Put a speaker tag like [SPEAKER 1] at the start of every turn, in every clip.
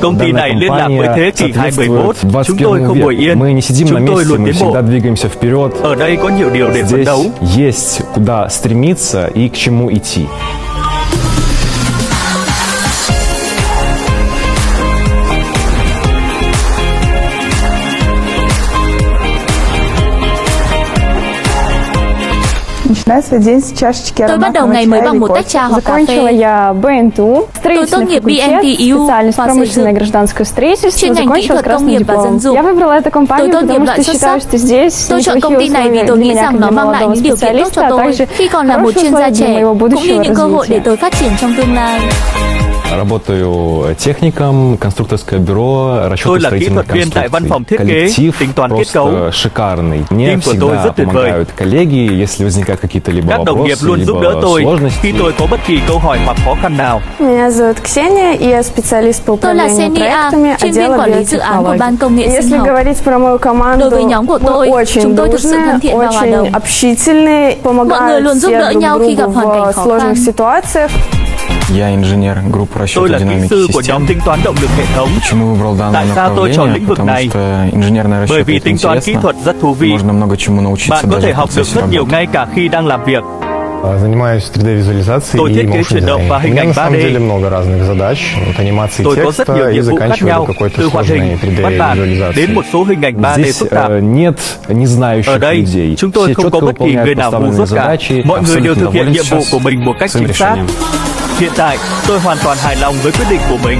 [SPEAKER 1] Công ty này liên lạc với thế kỷ 21.
[SPEAKER 2] соответствует
[SPEAKER 1] Chúng tôi
[SPEAKER 2] 21
[SPEAKER 1] không ngồi yên.
[SPEAKER 2] Мы не сидим на
[SPEAKER 1] Chúng tôi
[SPEAKER 2] месте,
[SPEAKER 1] luôn
[SPEAKER 2] мы
[SPEAKER 1] tiến bộ.
[SPEAKER 2] всегда двигаемся вперед.
[SPEAKER 1] Ở đây có nhiều điều để phấn đấu.
[SPEAKER 2] есть куда стремиться и к чему идти.
[SPEAKER 3] Начинаю свой день с чашечки
[SPEAKER 4] Tôi bắt đầu ngày mới bằng một tách trà hoặc cà phê.
[SPEAKER 5] я БНТУ, строительный
[SPEAKER 4] tốt nghiệp BNTU
[SPEAKER 5] специальность промышленное гражданское строительство,
[SPEAKER 4] Chuyên ngành kỹ thuật công nghiệp và dân dụng.
[SPEAKER 5] Я выбрала эту компанию,
[SPEAKER 4] Tôi tốt
[SPEAKER 5] потому
[SPEAKER 4] nghiệp
[SPEAKER 5] что
[SPEAKER 4] loại xuất
[SPEAKER 5] считаю,
[SPEAKER 4] sắc.
[SPEAKER 5] что здесь
[SPEAKER 4] Tôi chọn công ty này vì tôi nghĩ rằng nó mang lại những điều kiện tốt cho
[SPEAKER 5] а
[SPEAKER 4] tôi khi còn là một chuyên gia trẻ, cũng như những cơ hội để tôi phát triển trong tương lai.
[SPEAKER 2] Работаю техником, конструкторское бюро,
[SPEAKER 1] Tôi là kỹ
[SPEAKER 2] расчетно-строительных
[SPEAKER 1] thuật viên tại văn phòng
[SPEAKER 2] конструкций.
[SPEAKER 1] thiết kế,
[SPEAKER 2] Коллектив
[SPEAKER 1] tính toán kết cấu.
[SPEAKER 2] просто шикарный. Мне
[SPEAKER 1] Team của tôi
[SPEAKER 2] всегда
[SPEAKER 1] rất tuyệt vời.
[SPEAKER 2] помогают коллеги, если возникают какие-то либо
[SPEAKER 1] Các đồng nghiệp
[SPEAKER 2] вопросы,
[SPEAKER 1] luôn giúp đỡ
[SPEAKER 2] либо
[SPEAKER 1] tôi
[SPEAKER 2] сложности.
[SPEAKER 1] khi tôi có bất kỳ câu hỏi hoặc khó khăn nào.
[SPEAKER 3] Меня зовут Ксения, и я специалист по
[SPEAKER 4] Tôi
[SPEAKER 3] управлению проектами отдела
[SPEAKER 4] sinh
[SPEAKER 3] Если говорить про мою команду,
[SPEAKER 4] Đối với nhóm của
[SPEAKER 3] мы
[SPEAKER 4] tôi,
[SPEAKER 3] очень
[SPEAKER 4] chúng tôi thực sự
[SPEAKER 3] дружные,
[SPEAKER 4] thân thiện và hòa đồng.
[SPEAKER 3] очень общительные, помогают
[SPEAKER 4] luôn giúp
[SPEAKER 3] все
[SPEAKER 4] đỡ
[SPEAKER 3] друг
[SPEAKER 4] nhau khi gặp
[SPEAKER 3] другу
[SPEAKER 4] hoàn cảnh
[SPEAKER 3] в
[SPEAKER 4] khó
[SPEAKER 3] сложных
[SPEAKER 4] khăn.
[SPEAKER 3] ситуациях.
[SPEAKER 6] Я инженер группы расчета динамики систем. Почему выбрал данное направление? Потому что инженерная
[SPEAKER 1] Bởi
[SPEAKER 6] расчет
[SPEAKER 1] vì
[SPEAKER 6] интересно.
[SPEAKER 1] vị.
[SPEAKER 6] Можно много чему научиться
[SPEAKER 1] Bạn
[SPEAKER 6] даже в процессе
[SPEAKER 1] nhiều
[SPEAKER 6] работы.
[SPEAKER 1] ngay cả khi đang làm việc.
[SPEAKER 7] Занимаюсь 3D-визуализацией
[SPEAKER 1] Tôi
[SPEAKER 7] и motion дизайном. У меня на самом
[SPEAKER 1] 3D.
[SPEAKER 7] деле много разных задач, от анимации
[SPEAKER 1] Tôi
[SPEAKER 7] текста и заканчивая до какой-то сложной
[SPEAKER 1] hình, văn bản đến một
[SPEAKER 7] 3D-визуализации.
[SPEAKER 1] số hình ảnh 3D
[SPEAKER 2] Здесь э, нет незнающих людей. Все четко выполняют поставленные задачи.
[SPEAKER 6] Абсолютно доволен сейчас своим решением.
[SPEAKER 1] Hiện tại, tôi hoàn toàn hài lòng với quyết định của mình.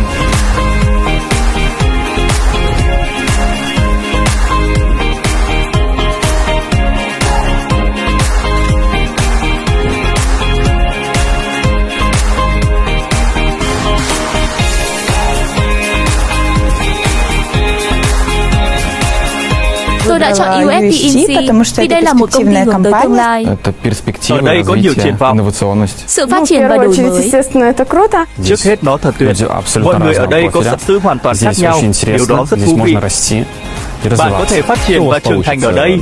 [SPEAKER 4] Đã chọn Inc
[SPEAKER 3] потому что
[SPEAKER 4] vì
[SPEAKER 3] это
[SPEAKER 4] đây là một công ty hướng tới tương
[SPEAKER 3] компания.
[SPEAKER 4] lai.
[SPEAKER 6] Это перспектива,
[SPEAKER 1] Ở đây có nhiều
[SPEAKER 6] развитие,
[SPEAKER 1] triển vọng.
[SPEAKER 6] инновационность.
[SPEAKER 4] Sự
[SPEAKER 3] Ну,
[SPEAKER 4] phát triển và đổi mới.
[SPEAKER 3] естественно, это круто.
[SPEAKER 1] Trước hết nó thật tuyệt. Mọi người ở đây có sở sư hoàn toàn khác
[SPEAKER 6] Здесь
[SPEAKER 1] nhau.
[SPEAKER 6] очень
[SPEAKER 1] Điều đó
[SPEAKER 6] интересно,
[SPEAKER 1] rất
[SPEAKER 6] здесь
[SPEAKER 1] thú vị.
[SPEAKER 6] можно расти и
[SPEAKER 1] Bạn có thể
[SPEAKER 6] развиваться.
[SPEAKER 1] phát triển và trưởng thành ở đây.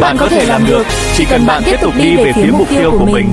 [SPEAKER 1] Bạn có thể làm được, chỉ cần bạn tiếp tục đi về phía mục tiêu của mình.